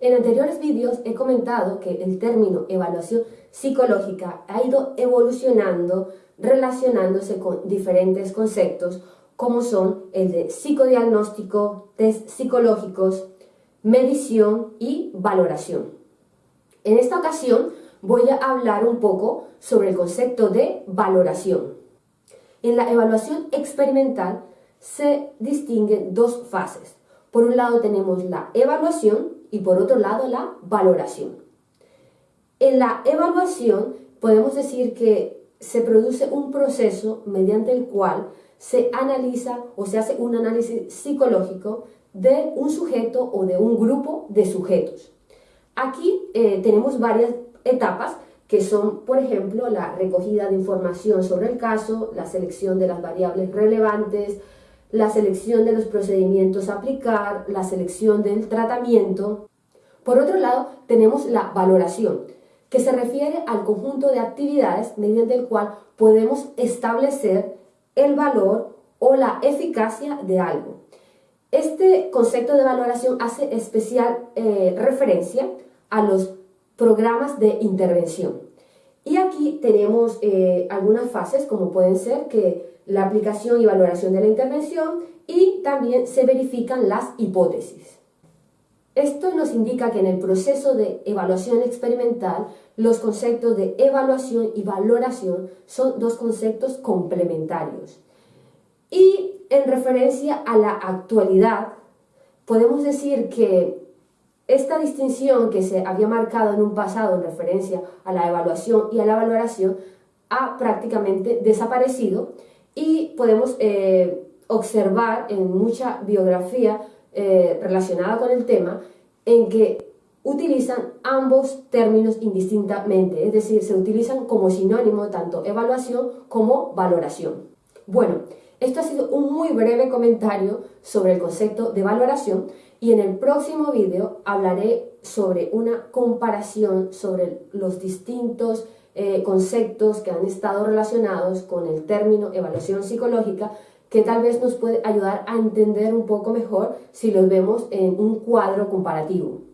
En anteriores vídeos he comentado que el término evaluación psicológica ha ido evolucionando relacionándose con diferentes conceptos como son el de psicodiagnóstico, test psicológicos, medición y valoración. En esta ocasión voy a hablar un poco sobre el concepto de valoración. En la evaluación experimental se distinguen dos fases. Por un lado tenemos la evaluación y por otro lado la valoración. En la evaluación podemos decir que se produce un proceso mediante el cual se analiza o se hace un análisis psicológico de un sujeto o de un grupo de sujetos. Aquí eh, tenemos varias etapas que son, por ejemplo, la recogida de información sobre el caso, la selección de las variables relevantes, la selección de los procedimientos a aplicar, la selección del tratamiento. Por otro lado, tenemos la valoración, que se refiere al conjunto de actividades mediante el cual podemos establecer el valor o la eficacia de algo. Este concepto de valoración hace especial eh, referencia a los programas de intervención. Y aquí tenemos eh, algunas fases como pueden ser que la aplicación y valoración de la intervención y también se verifican las hipótesis. Esto nos indica que en el proceso de evaluación experimental los conceptos de evaluación y valoración son dos conceptos complementarios. Y en referencia a la actualidad, podemos decir que esta distinción que se había marcado en un pasado en referencia a la evaluación y a la valoración ha prácticamente desaparecido y podemos eh, observar en mucha biografía eh, relacionada con el tema en que utilizan ambos términos indistintamente, es decir, se utilizan como sinónimo tanto evaluación como valoración. Bueno, esto ha sido un muy breve comentario sobre el concepto de valoración y en el próximo vídeo hablaré sobre una comparación sobre los distintos eh, conceptos que han estado relacionados con el término evaluación psicológica que tal vez nos puede ayudar a entender un poco mejor si los vemos en un cuadro comparativo.